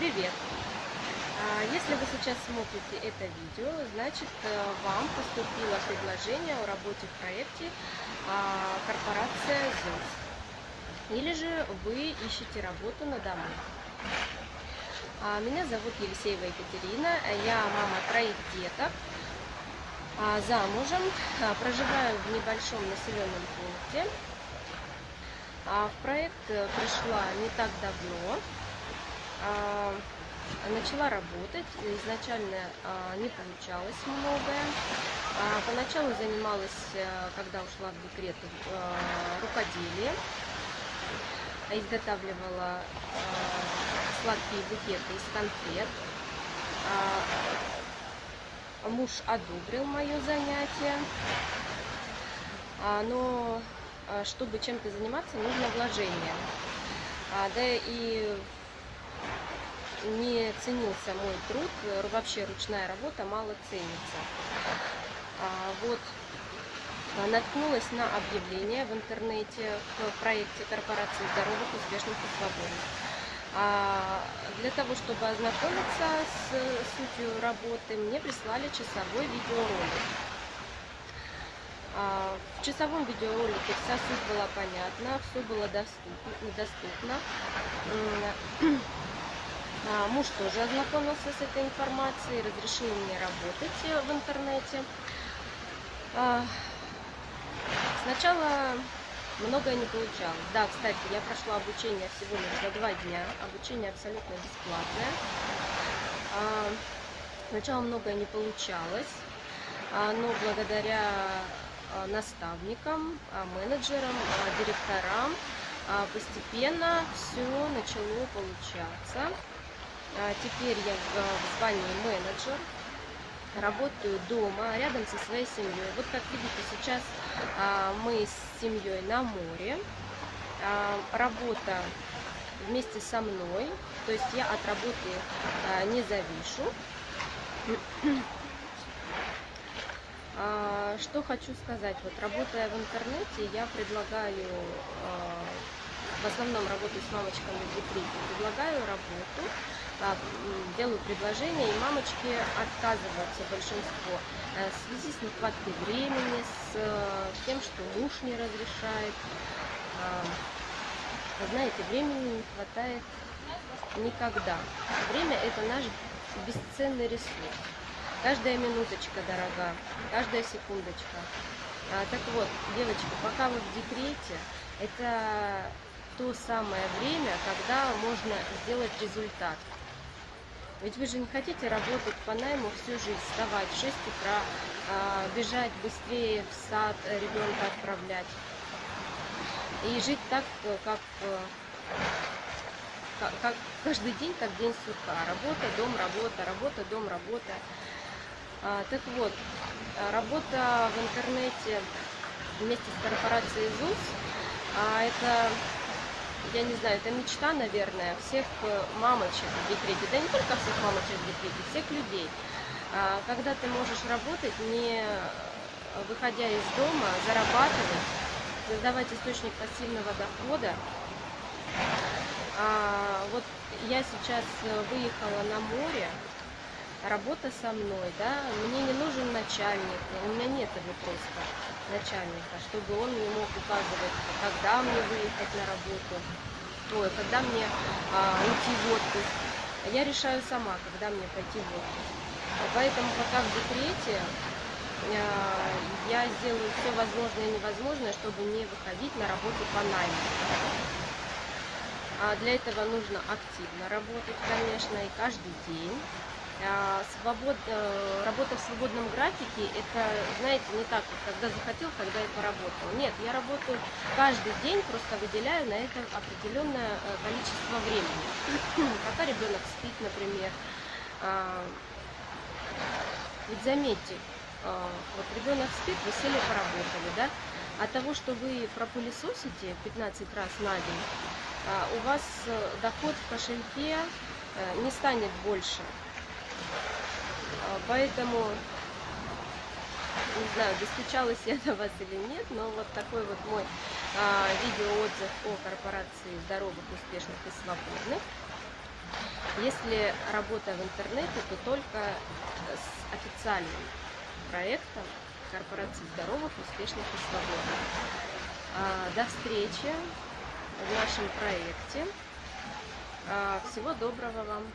Привет! А, Если вы сейчас смотрите это видео, значит э, вам поступило предложение о работе в проекте а, корпорация ЗУС. Или же вы ищете работу на дому. А, Меня зовут Елисеева Екатерина, я мама троих деток, замужем, проживаю в небольшом населенном пункте. В проект э, пришла не так давно, начала работать. Изначально а, не получалось многое. А, Поначалу занималась, э, когда ушла в декрет, э, рукоделием. Изготавливала а, сладкие букеты из конфет. А, Муж одобрил мое занятие. А, Но а, чтобы чем-то заниматься, нужно вложение. А, Да и не ценился мой труд, э, вообще ручная работа мало ценится. А, Вот наткнулась на объявление в интернете в проекте корпорации здоровых, успешных и свободных. А, Для того, чтобы ознакомиться с сутью работы, мне прислали часовой видеоролик. А, В часовом видеоролике вся суть была понятна, все было доступно. доступно. А, Муж тоже ознакомился с этой информацией, разрешил мне работать э, в интернете. А, Сначала многое не получалось. Да, кстати, я прошла обучение всего лишь за два дня. Обучение абсолютно бесплатное. А, Сначала многое не получалось, но благодаря наставникам, менеджерам, директорам постепенно все начало получаться. А, Теперь я в в звании менеджер, работаю дома, рядом со своей семьей. Вот как видите, сейчас а, мы с семьей на море. А, Работа вместе со мной, то есть я от работы а, не завишу. А, Что хочу сказать, вот работая в интернете, я предлагаю, а, в основном работаю с мамочками в декрете, предлагаю работу, а, делаю предложение, и мамочки отказываются большинство э, в связи с нехваткой времени, с э, тем, что муж не разрешает. А, Вы знаете, времени не хватает никогда. Время – это наш бесценный ресурс. Каждая минуточка дорога, каждая секундочка. А, так вот, девочки, пока вы в декрете, это то самое время, когда можно сделать результат. Ведь вы же не хотите работать по найму всю жизнь, вставать в 6 утра, а, бежать быстрее в сад, э, ребенка отправлять. И жить так, э, как, э, ка- как каждый день, как день сурка. Работа, дом, работа, работа, дом, работа. А, так вот, работа в интернете вместе с корпорацией ЗУС, а, это, я не знаю, это мечта, наверное, всех э, мамочек в декрете, да не только всех мамочек в декрете, всех людей. А, Когда ты можешь работать, не э, выходя из дома, зарабатывать, создавать источник пассивного дохода. А, Вот я сейчас э, выехала на море, работа со мной, да, мне не нужен начальник, у меня нет его просто начальника, чтобы он мне мог указывать, когда мне выехать на работу, ой, когда мне а, уйти в отпуск. Я решаю сама, когда мне пойти в отпуск. Поэтому пока в декрете а, я сделаю все возможное и невозможное, чтобы не выходить на работу по найму. А Для этого нужно активно работать, конечно, и каждый день. А, Свобод... э, Работа в свободном графике, это, знаете, не так, вот, когда захотел, когда и поработал. Нет, я работаю каждый день, просто выделяю на это определенное э, количество времени. Пока ребенок спит, например. А, Ведь заметьте, а, вот ребенок спит, вы сели, поработали, да? От того, что вы пропылесосите 15 раз на день, а, у вас э, доход в кошельке не станет больше. А, Поэтому, не знаю, достучалась я до вас или нет, но вот такой вот мой а, видеоотзыв о корпорации здоровых, успешных и свободных. Если работа в интернете, то только с официальным проектом корпорации здоровых, успешных и свободных. А, До встречи в нашем проекте. А, Всего доброго вам!